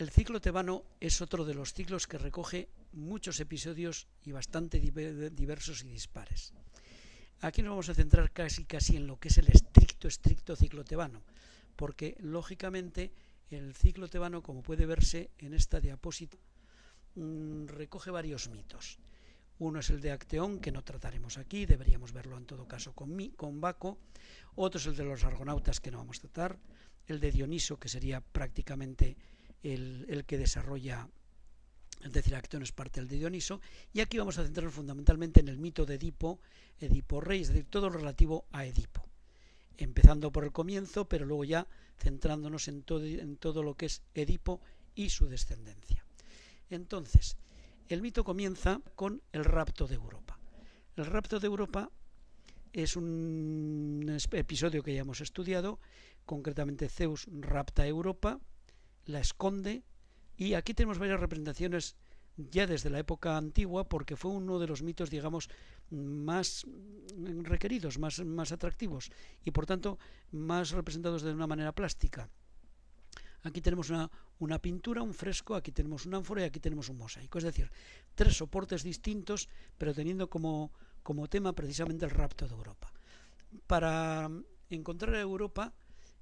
El ciclo tebano es otro de los ciclos que recoge muchos episodios y bastante diversos y dispares. Aquí nos vamos a centrar casi casi en lo que es el estricto, estricto ciclo tebano, porque lógicamente el ciclo tebano, como puede verse en esta diapositiva, mm, recoge varios mitos. Uno es el de Acteón, que no trataremos aquí, deberíamos verlo en todo caso con, con Baco. Otro es el de los argonautas, que no vamos a tratar. El de Dioniso, que sería prácticamente el, que desarrolla, es decir, Acteón es parte del de Dioniso. Y aquí vamos a centrarnos fundamentalmente en el mito de Edipo, Edipo Rey, es decir, todo lo relativo a Edipo empezando por el comienzo, pero luego ya centrándonos en todo, en todo lo que es Edipo y su descendencia. Entonces, el mito comienza con el rapto de Europa. El rapto de Europa es un episodio que ya hemos estudiado, concretamente Zeus rapta a Europa, la esconde, y aquí tenemos varias representaciones ya desde la época antigua, porque fue uno de los mitos, digamos, más requeridos, más, más atractivos y por tanto más representados de una manera plástica. Aquí tenemos una, una, pintura, un fresco, aquí tenemos un ánfora y aquí tenemos un mosaico. Es decir, tres soportes distintos, pero teniendo como, como tema precisamente el rapto de Europa. Para encontrar a Europa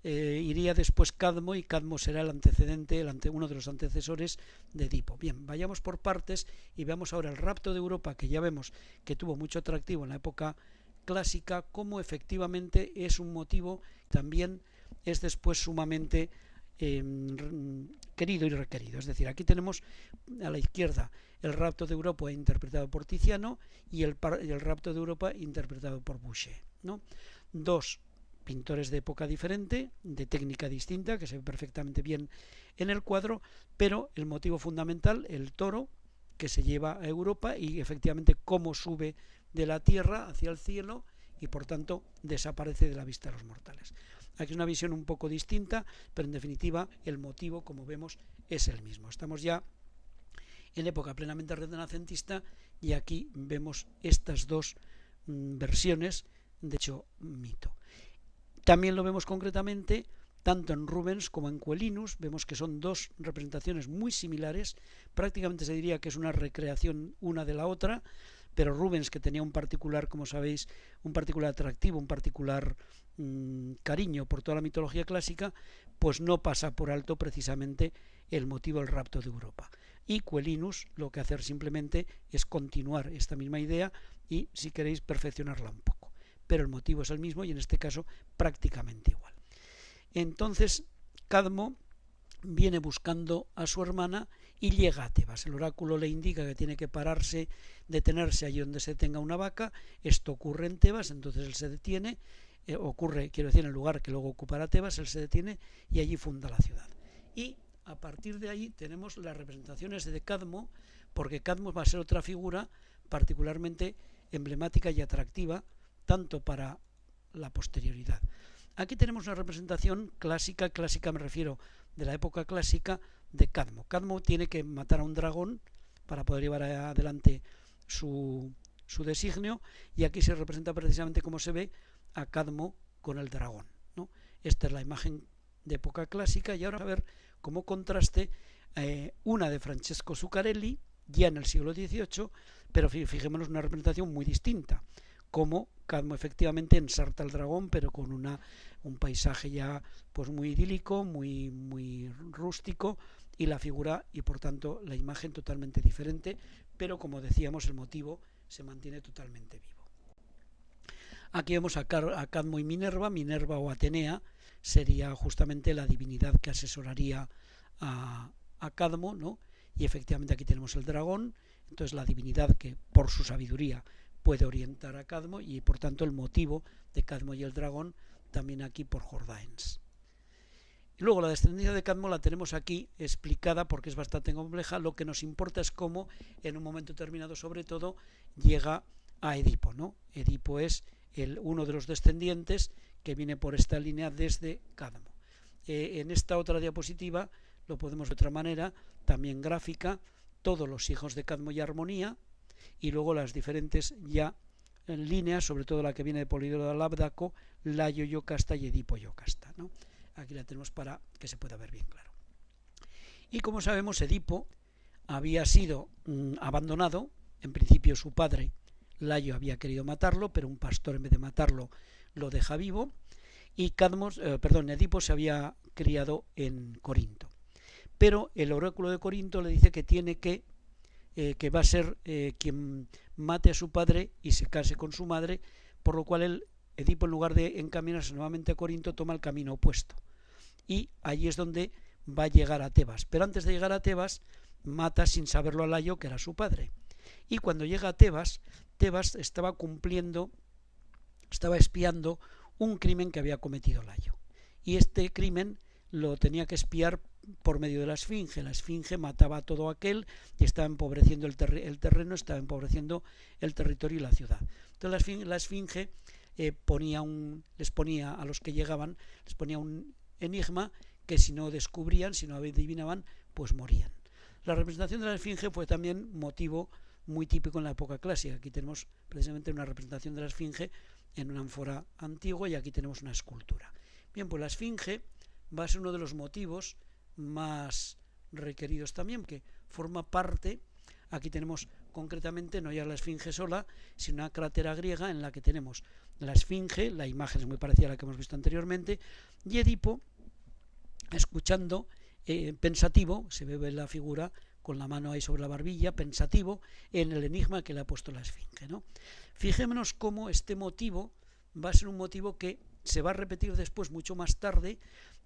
eh, iría después Cadmo y Cadmo será el antecedente, el ante, uno de los antecesores de Edipo. Bien, vayamos por partes y veamos ahora el rapto de Europa, que ya vemos que tuvo mucho atractivo en la época clásica, como efectivamente es un motivo, también es después sumamente em, querido y requerido. Es decir, aquí tenemos a la izquierda el rapto de Europa interpretado por Tiziano y el, el rapto de Europa interpretado por Boucher. ¿no? Dos pintores de época diferente, de técnica distinta, que se ve perfectamente bien en el cuadro, pero el motivo fundamental, el toro, que se lleva a Europa y efectivamente cómo sube de la tierra hacia el cielo y por tanto desaparece de la vista de los mortales. Aquí es una visión un poco distinta, pero en definitiva el motivo, como vemos, es el mismo. Estamos ya en época plenamente renacentista y aquí vemos estas dos mm, versiones, de hecho, mito. También lo vemos concretamente tanto en Rubens como en Quelinus, vemos que son dos representaciones muy similares, prácticamente se diría que es una recreación una de la otra, pero Rubens, que tenía un particular, como sabéis, un particular atractivo, un particular mmm, cariño por toda la mitología clásica, pues no pasa por alto precisamente el motivo del rapto de Europa. Y Quelinus lo que hace simplemente es continuar esta misma idea y, si queréis, perfeccionarla un poco pero el motivo es el mismo y en este caso prácticamente igual. Entonces, Cadmo viene buscando a su hermana y llega a Tebas. El oráculo le indica que tiene que pararse, detenerse allí donde se tenga una vaca. Esto ocurre en Tebas, entonces él se detiene, eh, ocurre, quiero decir, en el lugar que luego ocupará Tebas, él se detiene y allí funda la ciudad. Y a partir de ahí tenemos las representaciones de Cadmo, porque Cadmo va a ser otra figura particularmente emblemática y atractiva tanto para la posterioridad. Aquí tenemos una representación clásica, clásica me refiero de la época clásica de Cadmo. Cadmo tiene que matar a un dragón para poder llevar adelante su, su designio y aquí se representa precisamente como se ve a Cadmo con el dragón. Esta es la imagen de época clásica y ahora a ver como contraste eh, una de Francesco Zuccarelli ya en el siglo XVIII, pero fijémonos una representación muy distinta como Cadmo efectivamente ensarta al dragón, pero con una, un paisaje ya pues muy idílico, muy, muy rústico, y la figura y por tanto la imagen totalmente diferente, pero como decíamos el motivo se mantiene totalmente vivo. Aquí vemos a, a Cadmo y Minerva, Minerva o Atenea sería justamente la divinidad que asesoraría a, a Cadmo, ¿no? y efectivamente aquí tenemos el dragón, entonces la divinidad que por su sabiduría puede orientar a Cadmo y por tanto el motivo de Cadmo y el dragón también aquí por Jordaens. Y luego la descendencia de Cadmo la tenemos aquí explicada porque es bastante compleja. Lo que nos importa es cómo en un momento determinado sobre todo llega a Edipo. Edipo es el, uno de los descendientes que viene por esta línea desde Cadmo. Eh, en esta otra diapositiva lo podemos de otra manera, también gráfica, todos los hijos de Cadmo y Armonía, y luego las diferentes ya en líneas, sobre todo la que viene de Polidoro de Labdaco, Layo Yocasta y Edipo Yocasta. ¿no? Aquí la tenemos para que se pueda ver bien claro. Y como sabemos, Edipo había sido mm, abandonado, en principio su padre, Layo, había querido matarlo, pero un pastor en vez de matarlo lo deja vivo, y Cadmos, eh, perdón, Edipo se había criado en Corinto. Pero el oráculo de Corinto le dice que tiene que, eh, que va a ser eh, quien mate a su padre y se case con su madre, por lo cual el Edipo, en lugar de encaminarse nuevamente a Corinto, toma el camino opuesto. Y allí es donde va a llegar a Tebas. Pero antes de llegar a Tebas, mata sin saberlo a Layo, que era su padre. Y cuando llega a Tebas, Tebas estaba cumpliendo, estaba espiando un crimen que había cometido Layo. Y este crimen lo tenía que espiar por medio de la esfinge. La esfinge mataba a todo aquel y estaba empobreciendo el, terreno, estaba empobreciendo el territorio y la ciudad. Entonces la esfinge, eh, ponía un, les ponía a los que llegaban, les ponía un enigma que si no descubrían, si no adivinaban, pues morían. La representación de la esfinge fue también motivo muy típico en la época clásica. Aquí tenemos precisamente una representación de la esfinge en una ánfora antigua y aquí tenemos una escultura. Bien, pues la esfinge va a ser uno de los motivos más requeridos también, que forma parte, aquí tenemos concretamente no ya la esfinge sola, sino una crátera griega en la que tenemos la esfinge, la imagen es muy parecida a la que hemos visto anteriormente, y Edipo escuchando, eh, pensativo, se ve la figura con la mano ahí sobre la barbilla, pensativo, en el enigma que le ha puesto la esfinge. ¿no? Fijémonos cómo este motivo va a ser un motivo que se va a repetir después mucho más tarde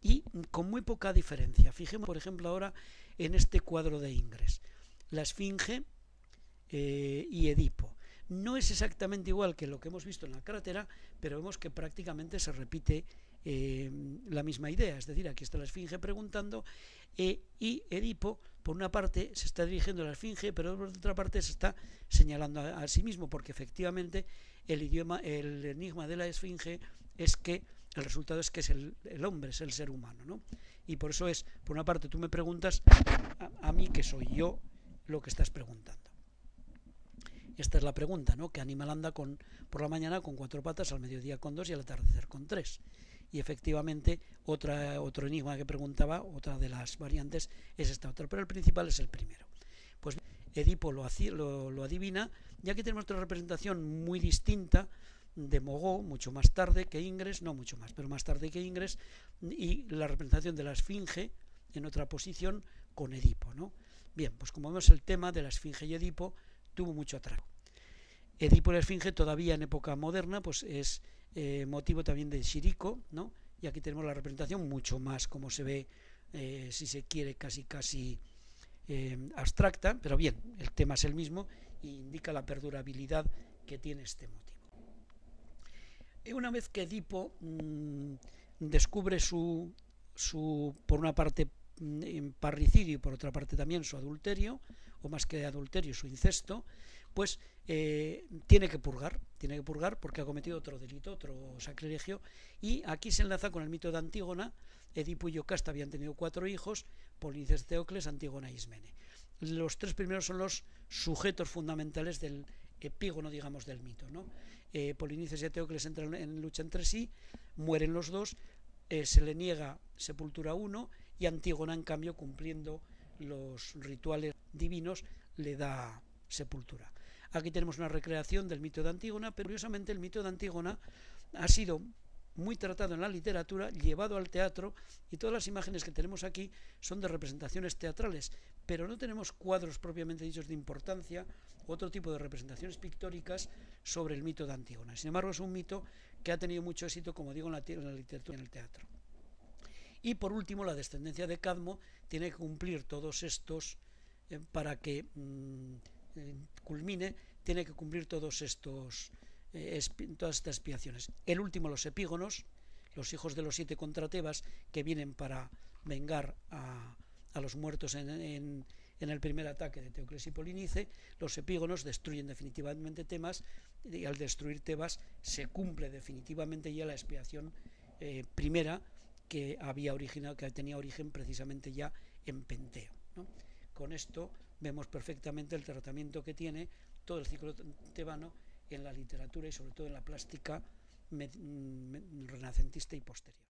y con muy poca diferencia. Fijemos, por ejemplo, ahora en este cuadro de Ingres. La Esfinge eh, y Edipo. No es exactamente igual que lo que hemos visto en la crátera, pero vemos que prácticamente se repite eh, la misma idea. Es decir, aquí está la Esfinge preguntando eh, y Edipo, por una parte, se está dirigiendo a la Esfinge, pero por otra parte se está señalando a, sí mismo, porque efectivamente el idioma, el enigma de la Esfinge es que el resultado es que es el, hombre, es el ser humano, ¿no? Y por eso es, por una parte, tú me preguntas a, mí que soy yo lo que estás preguntando. Esta es la pregunta, ¿no? ¿Qué animal anda con, por la mañana con cuatro patas, al mediodía con dos y al atardecer con tres? Y efectivamente, otra, otro enigma que preguntaba, otra de las variantes, es esta otra, pero el principal es el primero. Pues Edipo lo, lo, lo adivina, ya que tenemos otra representación muy distinta de Mogó, mucho más tarde que Ingres, no mucho más, pero más tarde que Ingres, y la representación de la Esfinge en otra posición con Edipo. ¿no? Bien, pues como vemos el tema de la Esfinge y Edipo tuvo mucho atraco. Edipo y la Esfinge todavía en época moderna pues es eh, motivo también de Chirico, ¿no? y aquí tenemos la representación mucho más como se ve, eh, si se quiere, casi casi eh, abstracta, pero bien, el tema es el mismo y indica la perdurabilidad que tiene este motivo. Una vez que Edipo mmm, descubre su, su, por una parte, mm, parricidio y por otra parte también su adulterio, o más que adulterio, su incesto, pues eh, tiene que purgar, tiene que purgar porque ha cometido otro delito, otro sacrilegio, y aquí se enlaza con el mito de Antígona, Edipo y Yocasta habían tenido cuatro hijos, Polinices Teocles, Antígona y Ismene. Los tres primeros son los sujetos fundamentales del epígono, digamos, del mito. ¿no? Eh, Polinices y Teocles entran en lucha entre sí, mueren los dos, eh, se le niega sepultura a uno y Antígona, en cambio, cumpliendo los rituales divinos, le da sepultura. Aquí tenemos una recreación del mito de Antígona, pero curiosamente el mito de Antígona ha sido muy tratado en la literatura, llevado al teatro, y todas las imágenes que tenemos aquí son de representaciones teatrales, pero no tenemos cuadros propiamente dichos de importancia, otro tipo de representaciones pictóricas sobre el mito de Antígona. Sin embargo, es un mito que ha tenido mucho éxito, como digo, en la, literatura y en el teatro. Y por último, la descendencia de Cadmo tiene que cumplir todos estos, eh, para que mm, eh, culmine, tiene que cumplir todos estos eh, todas estas expiaciones. El último, los epígonos, los hijos de los siete contra Tebas, que vienen para vengar a, los muertos en, el primer ataque de Teocles y Polinice, los epígonos destruyen definitivamente Temas y al destruir Tebas se cumple definitivamente ya la expiación eh, primera que había originado, que tenía origen precisamente ya en Penteo. Con esto vemos perfectamente el tratamiento que tiene todo el ciclo tebano en la literatura y sobre todo en la plástica renacentista y posterior.